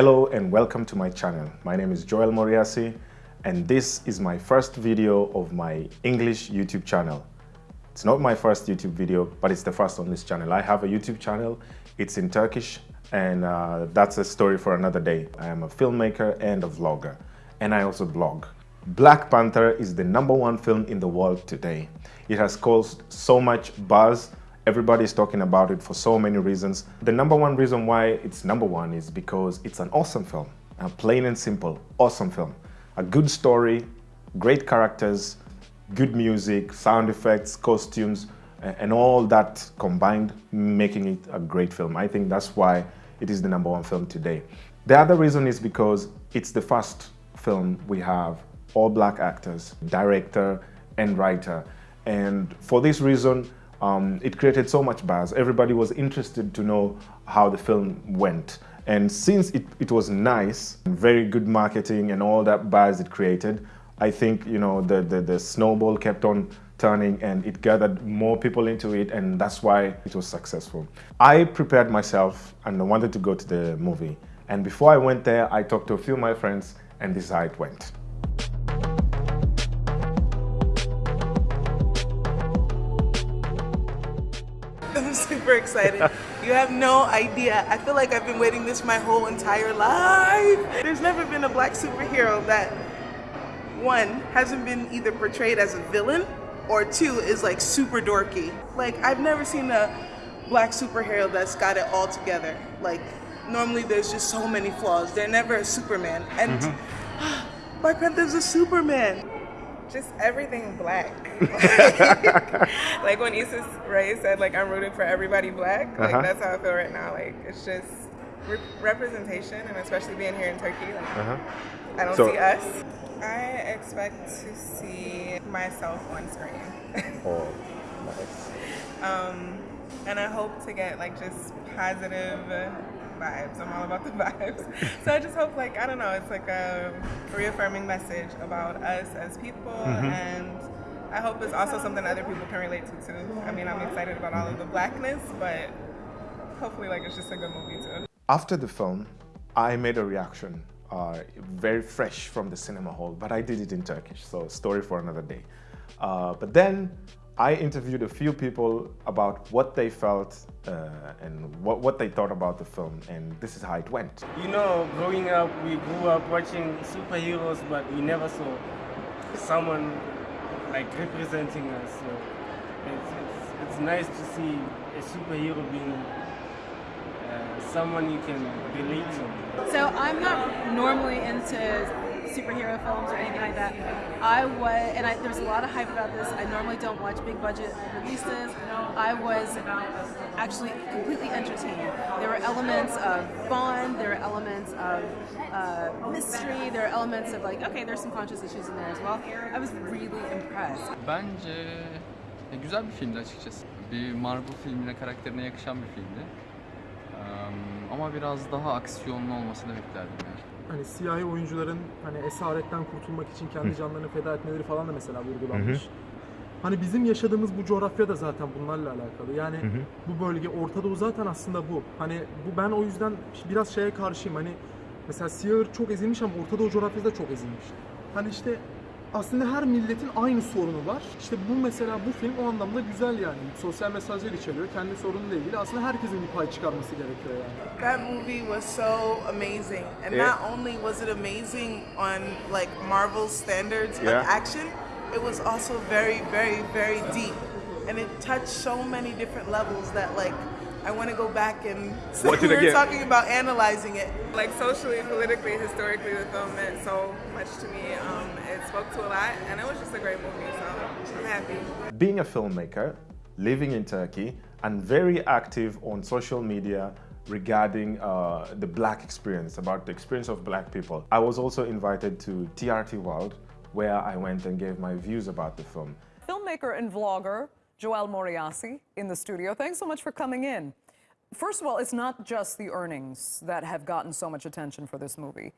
Hello and welcome to my channel. My name is Joel Moriasi and this is my first video of my English YouTube channel. It's not my first YouTube video, but it's the first on this channel. I have a YouTube channel, it's in Turkish and uh, that's a story for another day. I am a filmmaker and a vlogger and I also blog. Black Panther is the number one film in the world today. It has caused so much buzz Everybody's talking about it for so many reasons. The number one reason why it's number one is because it's an awesome film. A plain and simple, awesome film. A good story, great characters, good music, sound effects, costumes, and all that combined, making it a great film. I think that's why it is the number one film today. The other reason is because it's the first film we have all black actors, director and writer. And for this reason, um, it created so much buzz. Everybody was interested to know how the film went. And since it, it was nice, very good marketing and all that buzz it created, I think you know the, the, the snowball kept on turning and it gathered more people into it and that's why it was successful. I prepared myself and I wanted to go to the movie. And before I went there, I talked to a few of my friends and this is how it went. Super excited. you have no idea. I feel like I've been waiting this my whole entire life. There's never been a black superhero that, one, hasn't been either portrayed as a villain or two, is like super dorky. Like, I've never seen a black superhero that's got it all together. Like, normally there's just so many flaws. They're never a Superman. And mm -hmm. Black Panther's a Superman just everything black. like when Issa Rae said, like I'm rooting for everybody black. Like uh-huh. that's how I feel right now. Like it's just re- representation, and especially being here in Turkey, like uh-huh. I don't so, see us. I expect to see myself on screen. oh, nice. Um, and I hope to get like just positive vibes. I'm all about the vibes. so I just hope, like, I don't know, it's like a reaffirming message about us as people, mm-hmm. and I hope it's also something other people can relate to too. I mean, I'm excited about all of the blackness, but hopefully, like, it's just a good movie too. After the film, I made a reaction, uh, very fresh from the cinema hall, but I did it in Turkish, so story for another day. Uh, but then I interviewed a few people about what they felt uh, and what, what they thought about the film, and this is how it went. You know, growing up, we grew up watching superheroes, but we never saw someone like representing us. So it's, it's, it's nice to see a superhero being uh, someone you can relate to. So I'm not normally into superhero films or anything like that. I was, and I, there's a lot of hype about this. I normally don't watch big budget releases. I was actually completely entertained. There were elements of fun, there were elements of uh, mystery, there are elements of like, okay, there's some conscious issues in there as well. I was really impressed. Bence güzel bir filmdi açıkçası. Bir Marvel filmine karakterine yakışan bir filmdi. Um, ama biraz daha aksiyonlu olmasını beklerdim yani. hani siyahi oyuncuların hani esaretten kurtulmak için kendi canlarını feda etmeleri falan da mesela vurgulanmış. Hani bizim yaşadığımız bu coğrafya da zaten bunlarla alakalı. Yani hı hı. bu bölge Orta Doğu zaten aslında bu. Hani bu ben o yüzden biraz şeye karşıyım. Hani mesela siyah çok ezilmiş ama Orta Doğu coğrafyası da çok ezilmiş. Hani işte aslında her milletin aynı sorunu var. İşte bu mesela bu film o anlamda güzel yani. Sosyal mesajlar içeriyor. Kendi sorunuyla ilgili aslında herkesin bir pay çıkarması gerekiyor yani. That movie was so amazing. And yeah. not only was it amazing on like Marvel standards yeah. of action, it was also very very very deep. And it touched so many different levels that like I want to go back and so we were talking about analyzing it. Like socially, politically, historically, the film meant so much to me. Um, it spoke to a lot, and it was just a great movie. So I'm happy. Being a filmmaker, living in Turkey, and very active on social media regarding uh, the black experience, about the experience of black people. I was also invited to TRT World, where I went and gave my views about the film. Filmmaker and vlogger Joel Moriasi in the studio. Thanks so much for coming in. First of all, it's not just the earnings that have gotten so much attention for this movie.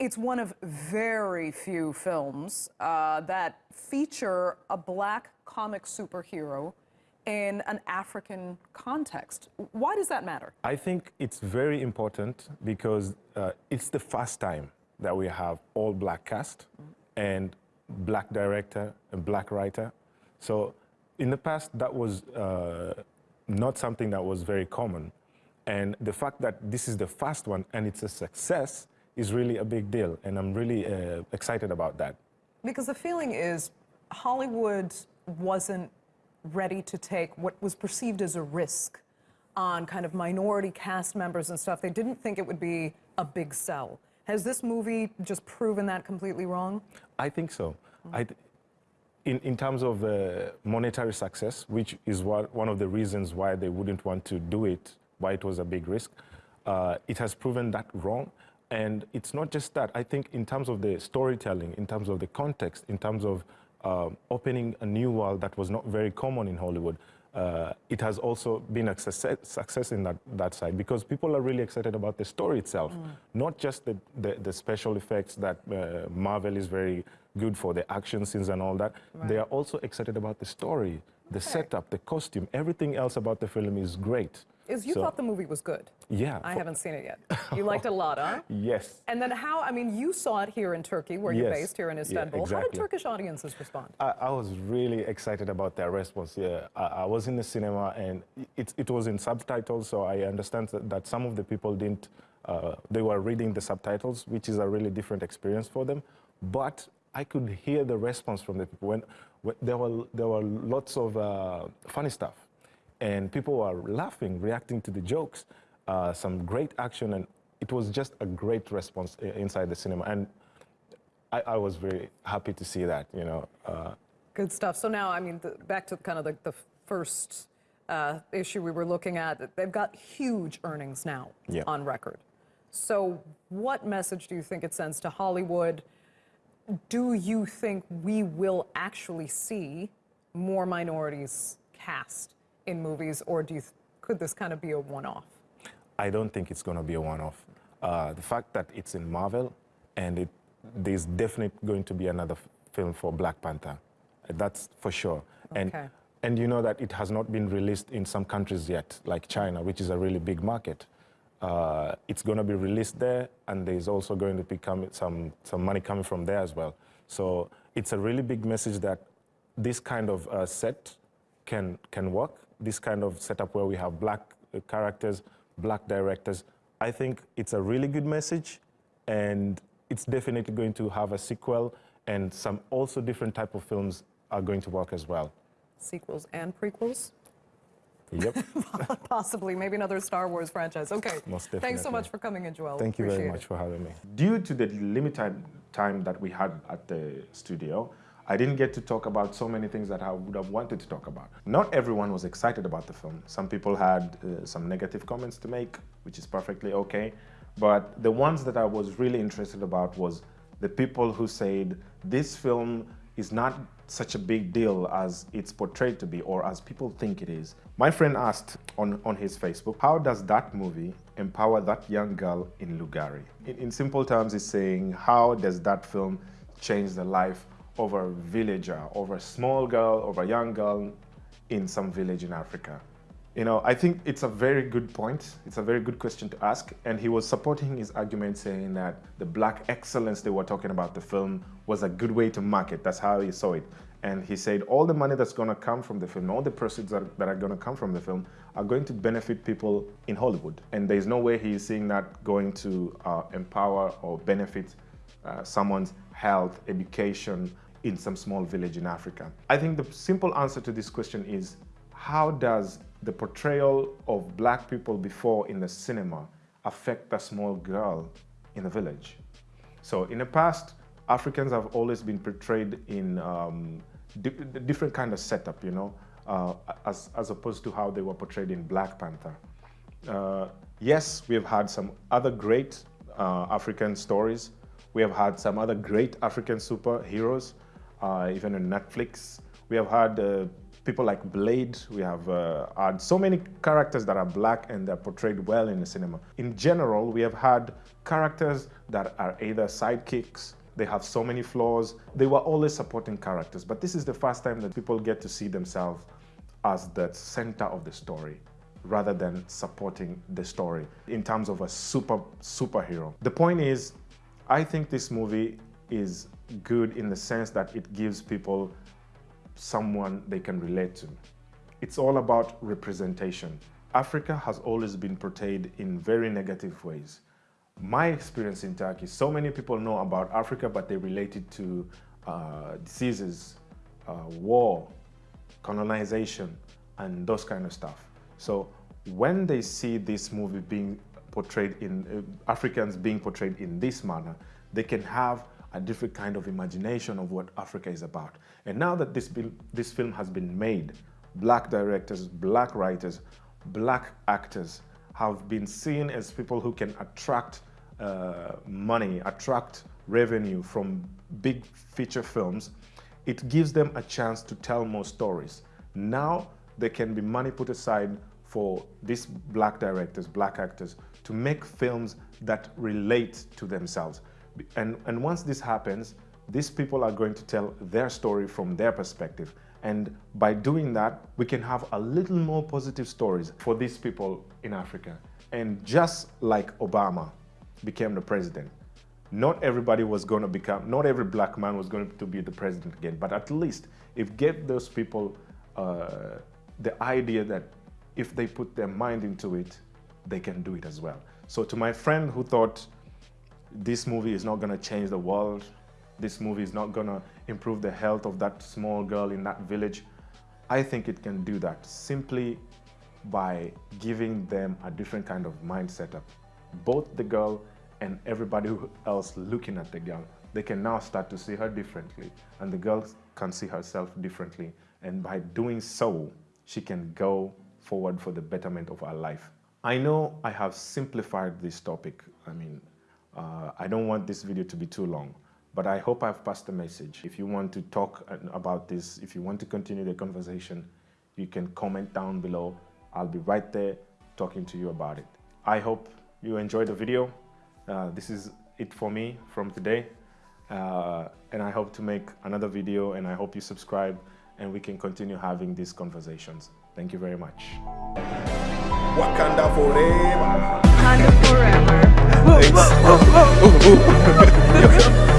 It's one of very few films uh, that feature a black comic superhero in an African context. Why does that matter? I think it's very important because uh, it's the first time that we have all black cast and black director and black writer. So in the past, that was uh, not something that was very common. And the fact that this is the first one and it's a success is really a big deal. And I'm really uh, excited about that. Because the feeling is Hollywood wasn't ready to take what was perceived as a risk on kind of minority cast members and stuff. They didn't think it would be a big sell. Has this movie just proven that completely wrong? I think so. I th in, in terms of uh, monetary success, which is what, one of the reasons why they wouldn't want to do it, why it was a big risk, uh, it has proven that wrong. And it's not just that. I think in terms of the storytelling, in terms of the context, in terms of uh, opening a new world that was not very common in Hollywood, uh, it has also been a success, success in that, that side because people are really excited about the story itself, mm. not just the, the, the, special effects that uh, Marvel is very good for, the action scenes and all that. Right. They are also excited about the story, the okay. setup, the costume. Everything else about the film is great. Is you so, thought the movie was good? Yeah. I haven't seen it yet. You liked it a lot, huh? yes. And then how, I mean, you saw it here in Turkey, where yes. you're based, here in Istanbul. Yeah, exactly. How did Turkish audiences respond? I, I, was really excited about their response. Yeah, I, I was in the cinema and it, it was in subtitles, so I understand that, that some of the people didn't, uh, they were reading the subtitles, which is a really different experience for them. But I could hear the response from the people when, when there, were, there were lots of uh, funny stuff and people were laughing, reacting to the jokes, uh, some great action, and it was just a great response inside the cinema. And I, I was very happy to see that, you know. Uh, Good stuff. So now, I mean, the, back to kind of the, the first uh, issue we were looking at, they've got huge earnings now yeah. on record. So what message do you think it sends to Hollywood? Do you think we will actually see more minorities cast in movies, or do you could this kind of be a one-off? I don't think it's going to be a one-off. Uh, the fact that it's in Marvel, and it, there's definitely going to be another film for Black Panther. That's for sure. Okay. And, and you know that it has not been released in some countries yet, like China, which is a really big market. Uh, it's going to be released there, and there's also going to be some, some money coming from there as well. So it's a really big message that this kind of uh, set can, can work, this kind of setup where we have black uh, characters, black directors. I think it's a really good message, and it's definitely going to have a sequel, and some also different type of films are going to work as well. Sequels and prequels? Yep. Possibly, maybe another Star Wars franchise. Okay. Most definitely. Thanks so much for coming in, Joel. Thank you Appreciate very much it. for having me. Due to the limited time that we had at the studio, I didn't get to talk about so many things that I would have wanted to talk about. Not everyone was excited about the film. Some people had uh, some negative comments to make, which is perfectly okay. But the ones that I was really interested about was the people who said this film is not such a big deal as it's portrayed to be or as people think it is. My friend asked on, on his Facebook, how does that movie empower that young girl in Lugari? In, in simple terms, he's saying, how does that film change the life over a villager, over a small girl, over a young girl in some village in Africa? You know, I think it's a very good point. It's a very good question to ask. And he was supporting his argument saying that the black excellence they were talking about the film was a good way to market. That's how he saw it. And he said all the money that's going to come from the film, all the proceeds that, are going to come from the film are going to benefit people in Hollywood. And there's no way he is seeing that going to uh, empower or benefit uh, someone's health, education, in some small village in Africa? I think the simple answer to this question is how does the portrayal of black people before in the cinema affect a small girl in the village? So in the past, Africans have always been portrayed in um, di different kind of setup, you know, uh, as, as opposed to how they were portrayed in Black Panther. Uh, yes, we have had some other great uh, African stories. We have had some other great African superheroes even on Netflix. We have had uh, people like Blade. We have uh, had so many characters that are black and they're portrayed well in the cinema. In general, we have had characters that are either sidekicks, they have so many flaws. They were always supporting characters, but this is the first time that people get to see themselves as the center of the story rather than supporting the story in terms of a super superhero. The point is, I think this movie is good in the sense that it gives people someone they can relate to. It's all about representation. Africa has always been portrayed in very negative ways. My experience in Turkey, so many people know about Africa, but they relate it to uh, diseases, uh, war, colonization, and those kind of stuff. So when they see this movie being portrayed in uh, Africans being portrayed in this manner, they can have a different kind of imagination of what Africa is about. And now that this, this film has been made, black directors, black writers, black actors have been seen as people who can attract uh, money, attract revenue from big feature films, it gives them a chance to tell more stories. Now there can be money put aside for these black directors, black actors, to make films that relate to themselves. And, and once this happens, these people are going to tell their story from their perspective. And by doing that, we can have a little more positive stories for these people in Africa. And just like Obama became the president, not everybody was going to become, not every black man was going to be the president again, but at least it gave those people uh, the idea that if they put their mind into it, they can do it as well. So to my friend who thought this movie is not going to change the world, this movie is not going to improve the health of that small girl in that village, I think it can do that simply by giving them a different kind of mindset up. Both the girl and everybody else looking at the girl, they can now start to see her differently and the girl can see herself differently. And by doing so, she can go forward for the betterment of her life. I know I have simplified this topic. I mean, uh, I don't want this video to be too long, but I hope I've passed the message. If you want to talk about this, if you want to continue the conversation, you can comment down below. I'll be right there talking to you about it. I hope you enjoyed the video. Uh, this is it for me from today. Uh, and I hope to make another video and I hope you subscribe and we can continue having these conversations. Thank you very much. Wakanda forever. Wakanda forever. Thanks.